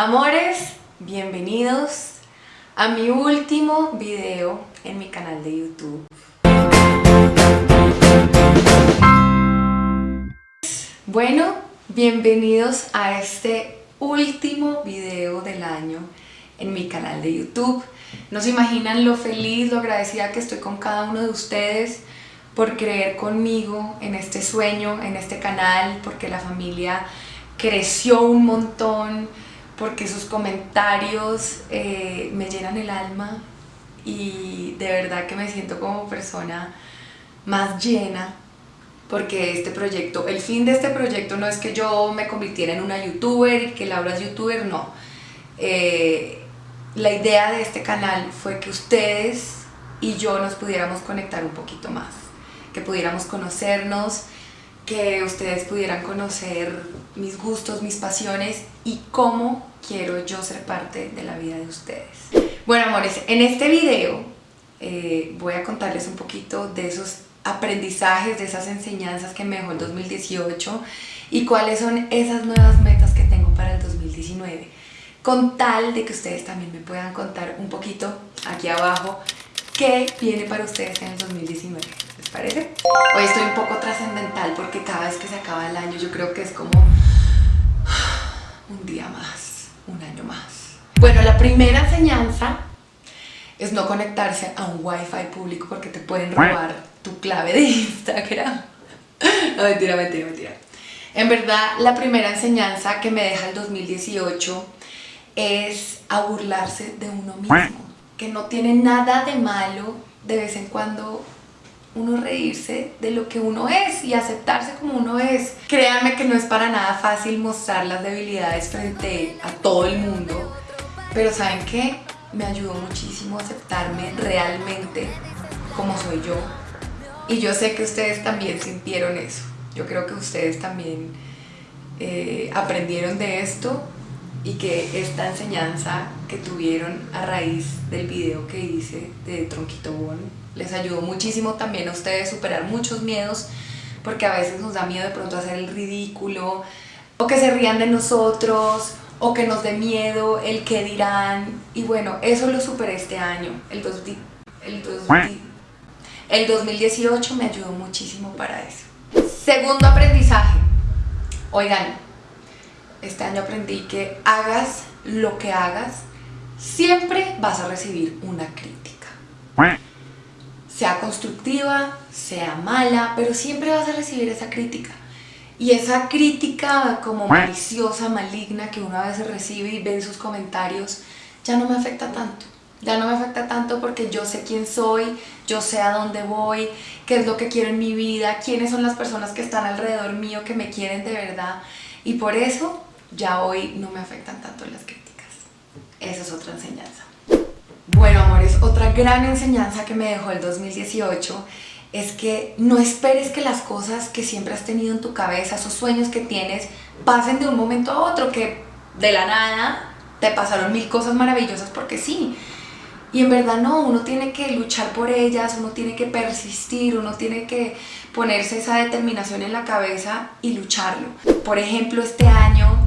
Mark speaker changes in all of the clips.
Speaker 1: Amores, bienvenidos a mi último video en mi canal de YouTube. Bueno, bienvenidos a este último video del año en mi canal de YouTube. No se imaginan lo feliz, lo agradecida que estoy con cada uno de ustedes por creer conmigo en este sueño, en este canal, porque la familia creció un montón, porque sus comentarios eh, me llenan el alma y de verdad que me siento como persona más llena porque este proyecto, el fin de este proyecto no es que yo me convirtiera en una youtuber y que Laura es youtuber, no. Eh, la idea de este canal fue que ustedes y yo nos pudiéramos conectar un poquito más, que pudiéramos conocernos, que ustedes pudieran conocer mis gustos, mis pasiones y cómo quiero yo ser parte de la vida de ustedes. Bueno amores, en este video eh, voy a contarles un poquito de esos aprendizajes, de esas enseñanzas que me dejó el 2018 y cuáles son esas nuevas metas que tengo para el 2019 con tal de que ustedes también me puedan contar un poquito aquí abajo qué viene para ustedes en el 2019. ¿Les parece? Hoy estoy un poco trascendental porque cada vez que se acaba el año yo creo que es como un día más, un año más. Bueno, la primera enseñanza es no conectarse a un wifi público porque te pueden robar tu clave de Instagram. No, mentira, mentira, mentira. En verdad, la primera enseñanza que me deja el 2018 es a burlarse de uno mismo. Que no tiene nada de malo de vez en cuando uno reírse de lo que uno es y aceptarse como uno es. Créanme que no es para nada fácil mostrar las debilidades frente a todo el mundo, pero ¿saben qué? Me ayudó muchísimo a aceptarme realmente como soy yo. Y yo sé que ustedes también sintieron eso. Yo creo que ustedes también eh, aprendieron de esto y que esta enseñanza que tuvieron a raíz del video que hice de Tronquito Bon les ayudó muchísimo también a ustedes superar muchos miedos porque a veces nos da miedo de pronto hacer el ridículo o que se rían de nosotros o que nos dé miedo el que dirán. Y bueno, eso lo superé este año. El, el, el 2018 me ayudó muchísimo para eso. Segundo aprendizaje. Oigan, este año aprendí que hagas lo que hagas, siempre vas a recibir una crítica. Sea constructiva, sea mala, pero siempre vas a recibir esa crítica. Y esa crítica como maliciosa, maligna que una vez recibe y ve en sus comentarios, ya no me afecta tanto. Ya no me afecta tanto porque yo sé quién soy, yo sé a dónde voy, qué es lo que quiero en mi vida, quiénes son las personas que están alrededor mío que me quieren de verdad. Y por eso ya hoy no me afectan tanto las críticas. Esa es otra enseñanza. Bueno, amores, otra gran enseñanza que me dejó el 2018 es que no esperes que las cosas que siempre has tenido en tu cabeza, esos sueños que tienes, pasen de un momento a otro, que de la nada te pasaron mil cosas maravillosas porque sí. Y en verdad no, uno tiene que luchar por ellas, uno tiene que persistir, uno tiene que ponerse esa determinación en la cabeza y lucharlo. Por ejemplo, este año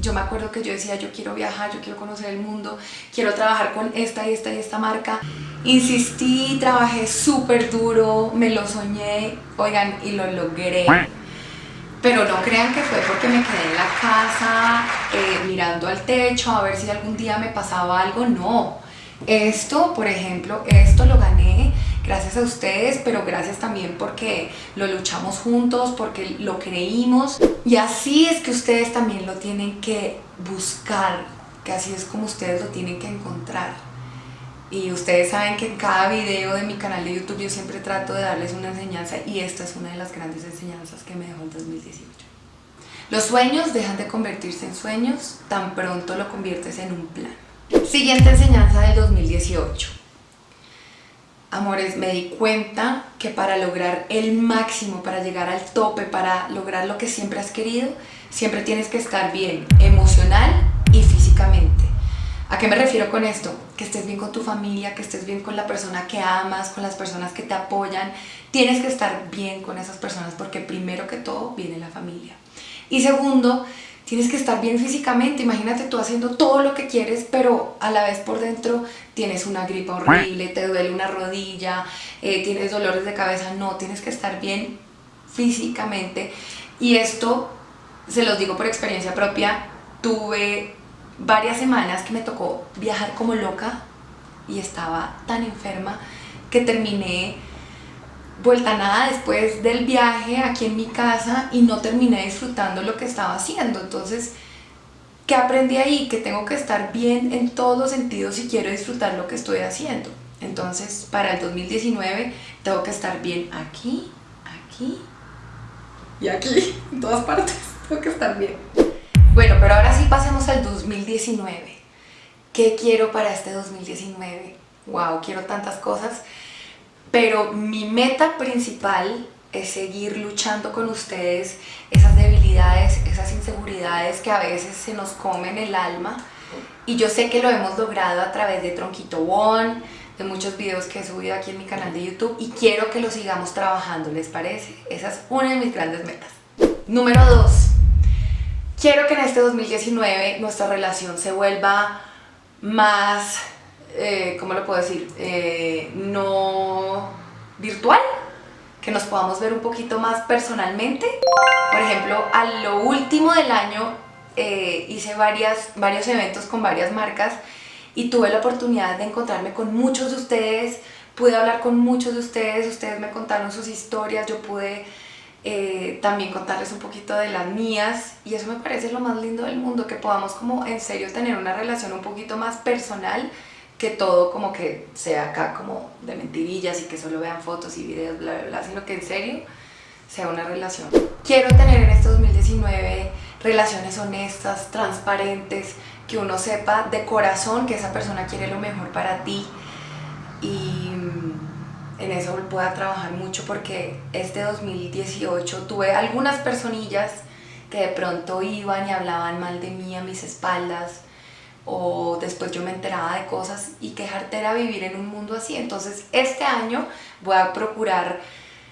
Speaker 1: yo me acuerdo que yo decía, yo quiero viajar, yo quiero conocer el mundo, quiero trabajar con esta y esta y esta marca. Insistí, trabajé súper duro, me lo soñé, oigan, y lo logré. Pero no crean que fue porque me quedé en la casa eh, mirando al techo a ver si algún día me pasaba algo, no. Esto, por ejemplo, esto lo gané gracias a ustedes, pero gracias también porque lo luchamos juntos, porque lo creímos y así es que ustedes también lo tienen que buscar, que así es como ustedes lo tienen que encontrar. Y ustedes saben que en cada video de mi canal de YouTube yo siempre trato de darles una enseñanza y esta es una de las grandes enseñanzas que me dejó el 2018. Los sueños dejan de convertirse en sueños tan pronto lo conviertes en un plan. Siguiente enseñanza del 2018. Amores, me di cuenta que para lograr el máximo, para llegar al tope, para lograr lo que siempre has querido, siempre tienes que estar bien emocional y físicamente. ¿A qué me refiero con esto? Que estés bien con tu familia, que estés bien con la persona que amas, con las personas que te apoyan. Tienes que estar bien con esas personas porque primero que todo viene la familia. Y segundo, tienes que estar bien físicamente, imagínate tú haciendo todo lo que quieres, pero a la vez por dentro tienes una gripa horrible, te duele una rodilla, eh, tienes dolores de cabeza, no, tienes que estar bien físicamente. Y esto, se los digo por experiencia propia, tuve varias semanas que me tocó viajar como loca y estaba tan enferma que terminé vuelta nada después del viaje aquí en mi casa y no terminé disfrutando lo que estaba haciendo. Entonces, ¿qué aprendí ahí? Que tengo que estar bien en todos los sentidos si quiero disfrutar lo que estoy haciendo. Entonces, para el 2019 tengo que estar bien aquí, aquí y aquí, en todas partes. Tengo que estar bien. Bueno, pero ahora sí pasemos al 2019. ¿Qué quiero para este 2019? Wow, quiero tantas cosas pero mi meta principal es seguir luchando con ustedes esas debilidades, esas inseguridades que a veces se nos comen el alma y yo sé que lo hemos logrado a través de Tronquito One, de muchos videos que he subido aquí en mi canal de YouTube y quiero que lo sigamos trabajando, ¿les parece? Esa es una de mis grandes metas. Número 2. Quiero que en este 2019 nuestra relación se vuelva más eh, ¿cómo lo puedo decir? Eh, no virtual, que nos podamos ver un poquito más personalmente. Por ejemplo, a lo último del año eh, hice varias, varios eventos con varias marcas y tuve la oportunidad de encontrarme con muchos de ustedes, pude hablar con muchos de ustedes, ustedes me contaron sus historias, yo pude también contarles un poquito de las mías y eso me parece lo más lindo del mundo, que podamos como en serio tener una relación un poquito más personal que todo como que sea acá como de mentirillas y que solo vean fotos y videos, bla, bla, bla, sino que en serio sea una relación. Quiero tener en este 2019 relaciones honestas, transparentes, que uno sepa de corazón que esa persona quiere lo mejor para ti y mm, en eso pueda trabajar mucho porque este 2018 tuve algunas personillas que de pronto iban y hablaban mal de mí a mis espaldas, o después yo me enteraba de cosas y quejarte era vivir en un mundo así. Entonces este año voy a procurar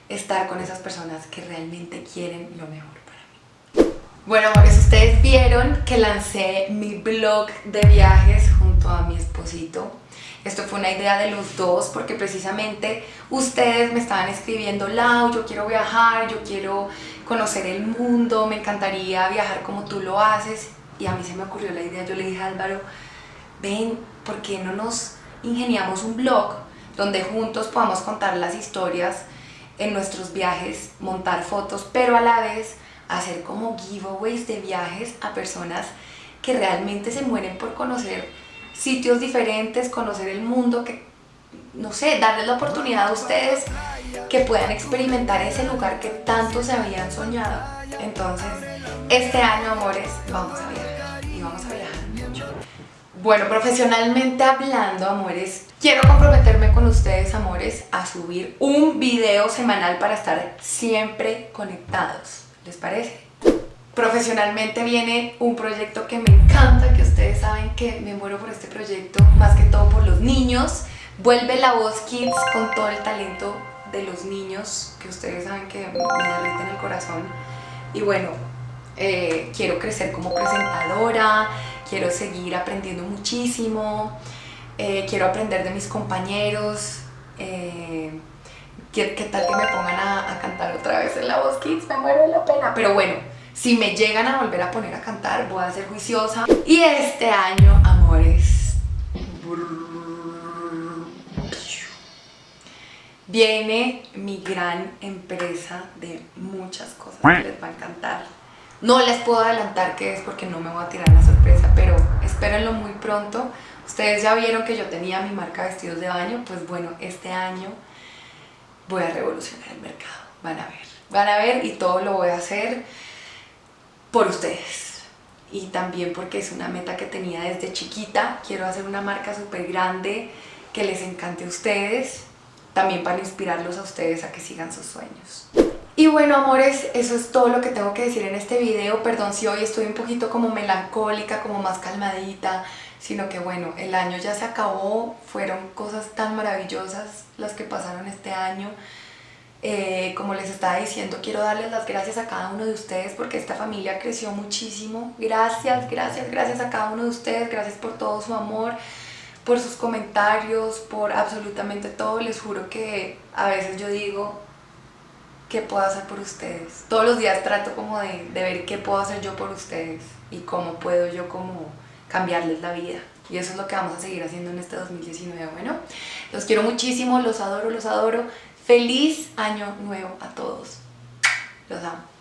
Speaker 1: estar con esas personas que realmente quieren lo mejor para mí. Bueno amores, ustedes vieron que lancé mi blog de viajes junto a mi esposito. Esto fue una idea de los dos porque precisamente ustedes me estaban escribiendo Lau, yo quiero viajar, yo quiero conocer el mundo, me encantaría viajar como tú lo haces y a mí se me ocurrió la idea, yo le dije a Álvaro, ven, ¿por qué no nos ingeniamos un blog donde juntos podamos contar las historias en nuestros viajes, montar fotos, pero a la vez hacer como giveaways de viajes a personas que realmente se mueren por conocer sitios diferentes, conocer el mundo, que no sé, darles la oportunidad a ustedes que puedan experimentar ese lugar que tanto se habían soñado. Entonces, este año, amores, vamos a viajar y vamos a viajar mucho. Bueno, profesionalmente hablando, amores, quiero comprometerme con ustedes, amores, a subir un video semanal para estar siempre conectados. ¿Les parece? Profesionalmente viene un proyecto que me encanta, que ustedes saben que me muero por este proyecto, más que todo por los niños. Vuelve La Voz Kids con todo el talento de los niños, que ustedes saben que me derriten el corazón. Y bueno, eh, quiero crecer como presentadora, quiero seguir aprendiendo muchísimo, eh, quiero aprender de mis compañeros, eh, ¿qué, tal que me pongan a, cantar otra vez en La Voz Kids? Me muero de la pena, pero bueno, si me llegan a volver a poner a cantar, voy a ser juiciosa. Y este año, amores, viene mi gran empresa de muchas cosas que les va a encantar. No les puedo adelantar qué es porque no me voy a tirar la sorpresa, pero espérenlo muy pronto. Ustedes ya vieron que yo tenía mi marca de vestidos de baño, pues bueno, este año voy a revolucionar el mercado. Van a ver, van a ver y todo lo voy a hacer por ustedes. Y también porque es una meta que tenía desde chiquita. Quiero hacer una marca súper grande que les encante a ustedes. También para inspirarlos a ustedes a que sigan sus sueños. Y bueno, amores, eso es todo lo que tengo que decir en este video. Perdón si hoy estoy un poquito como melancólica, como más calmadita, sino que bueno, el año ya se acabó, fueron cosas tan maravillosas las que pasaron este año. Eh, como les estaba diciendo, quiero darles las gracias a cada uno de ustedes porque esta familia creció muchísimo. Gracias, gracias, gracias a cada uno de ustedes, gracias por todo su amor, por sus comentarios, por absolutamente todo. Les juro que a veces yo digo, ¿qué puedo hacer por ustedes? Todos los días trato como de, de ver qué puedo hacer yo por ustedes y cómo puedo yo como cambiarles la vida. Y eso es lo que vamos a seguir haciendo en este 2019. Bueno, los quiero muchísimo, los adoro, los adoro. Feliz año nuevo a todos. Los amo.